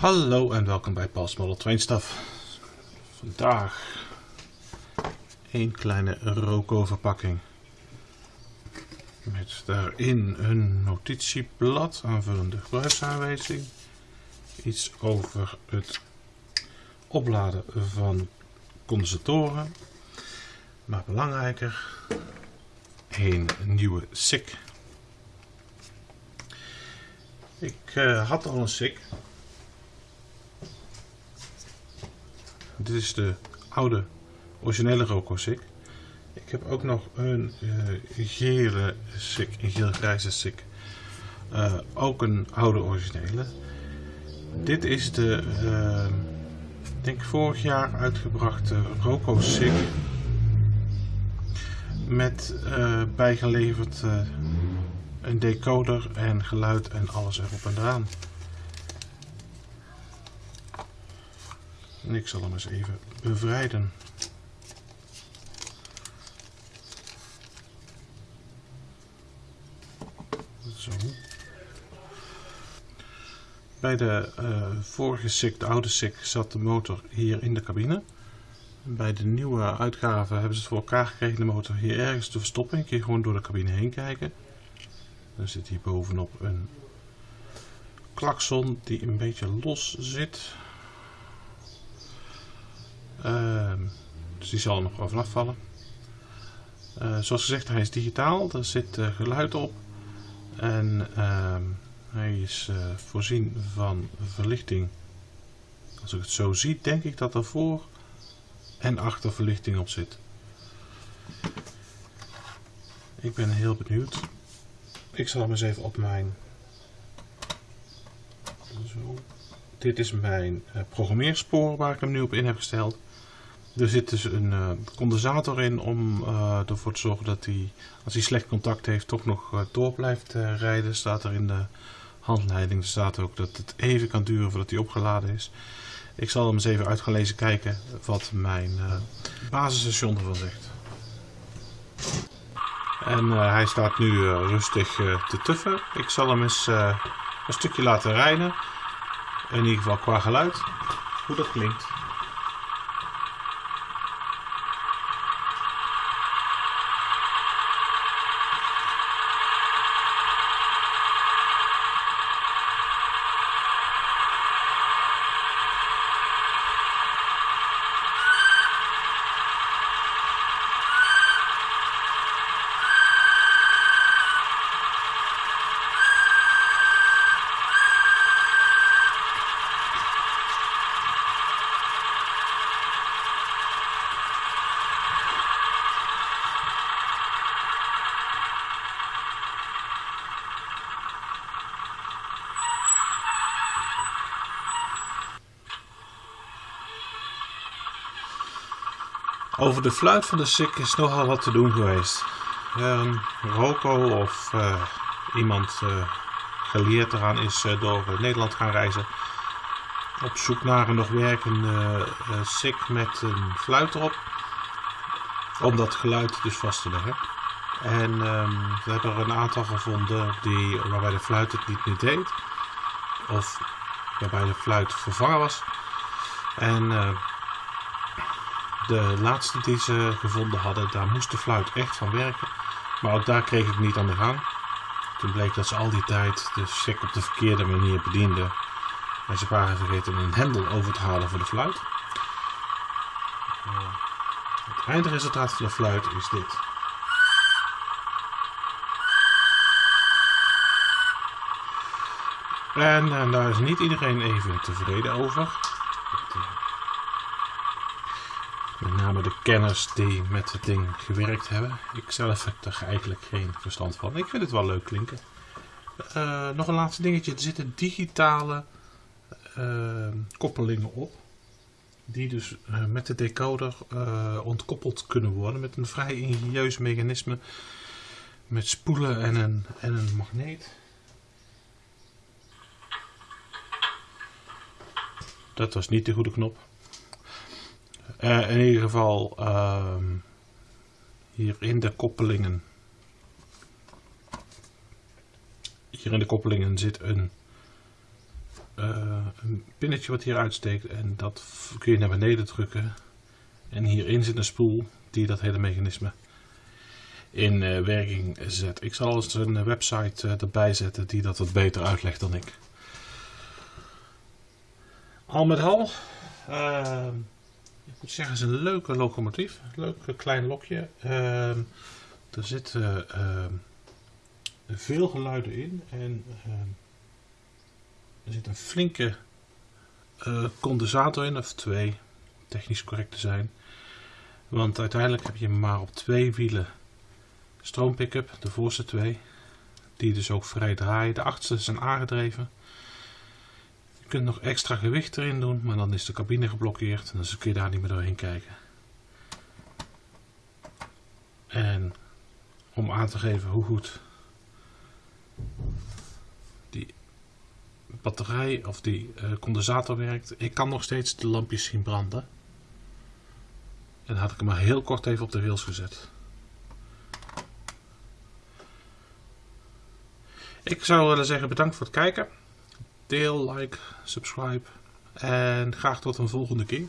Hallo en welkom bij Paul's Model Train Stuff. Vandaag een kleine Roco verpakking. Met daarin een notitieblad, aanvullende gebruiksaanwijzing. Iets over het opladen van condensatoren. Maar belangrijker, een nieuwe SICK. Ik uh, had al een SICK Dit is de oude originele Roco SICK. Ik heb ook nog een uh, gele SICK, een geel-grijze SICK. Uh, ook een oude originele. Dit is de, uh, denk vorig jaar uitgebrachte Roco SICK. Met bijgeleverd een decoder en geluid en alles erop en eraan. En ik zal hem eens even bevrijden. Zo. Bij de uh, vorige SICK, de oude SICK, zat de motor hier in de cabine. Bij de nieuwe uitgave hebben ze het voor elkaar gekregen de motor hier ergens te verstoppen. Je kun gewoon door de cabine heen kijken. Dan zit hier bovenop een klakson die een beetje los zit. Dus die zal nog wel vanaf vallen. Uh, zoals gezegd, hij is digitaal. Er zit uh, geluid op. En ehm, hij is eh, voorzien van verlichting. Als ik het zo zie, denk ik dat er voor en achter verlichting op zit. Ik ben heel benieuwd. Ik zal hem eens even op mijn... Zo. Dit is mijn programmeerspoor waar ik hem nu op in heb gesteld. Er zit dus een uh, condensator in om uh, ervoor te zorgen dat hij, als hij slecht contact heeft, toch nog uh, door blijft rijden. Staat er in de handleiding. Er staat ook dat het even kan duren voordat hij opgeladen is. Ik zal hem eens even uit gaan lezen kijken wat mijn basisstation ervan zegt. En hij staat nu rustig te tuffen. Ik zal hem eens een stukje laten rijden. In ieder geval qua geluid. Hoe dat klinkt. Over de fluit van de SIK is nogal wat te doen geweest. Um, Rocco of uh, iemand uh, geleerd eraan is uh, door Nederland gaan reizen. Op zoek naar een nog werkende SIK met een fluit erop. Om dat geluid dus vast te leggen. En um, we hebben er een aantal gevonden die, waarbij de fluit het niet meer deed. Of waarbij de fluit vervangen was. En de laatste die ze gevonden hadden, daar moest de fluit echt van werken. Maar ook daar kreeg ik niet aan de gang. Toen bleek dat ze al die tijd de sek op de verkeerde manier bedienden. En ze waren vergeten een hendel over te halen voor de fluit. Uh, het eindresultaat van de fluit is dit. En, en daar is niet iedereen even tevreden over. De kenners die met het ding gewerkt hebben. Ik zelf heb er eigenlijk geen verstand van. Ik vind het wel leuk klinken. Uh, nog een laatste dingetje. Er zitten digitale uh, koppelingen op. Die dus uh, met de decoder ontkoppeld kunnen worden. Met een vrij ingenieus mechanisme. Met spoelen en een, en een magneet. Dat was niet de goede knop. Uh, in ieder geval uh, hier in de koppelingen. Hier in de koppelingen zit een, uh, een pinnetje wat hier uitsteekt en dat kun je naar beneden drukken. En hierin zit een spoel die dat hele mechanisme in uh, werking zet. Ik zal eens een website erbij zetten die dat wat beter uitlegt dan ik. Al met al, uh, ik moet zeggen, het is een leuke locomotief. Een leuk klein lokje. Ehm, er zitten ehm, veel geluiden in en ehm, er zit een flinke uh, condensator in, of twee, technisch correct te zijn. Want uiteindelijk heb je maar op twee wielen stroompick-up, de voorste twee, die dus ook vrij draaien. De achterste zijn aangedreven. Kunt nog extra gewicht erin doen, maar dan is de cabine geblokkeerd en dan kun je daar niet meer doorheen kijken. En om aan te geven hoe goed die batterij of die uh, condensator werkt. Ik kan nog steeds de lampjes zien branden. En had ik hem maar heel kort even op de rails gezet. Ik zou willen zeggen bedankt voor het kijken. Deel, like, subscribe. En graag tot een volgende keer.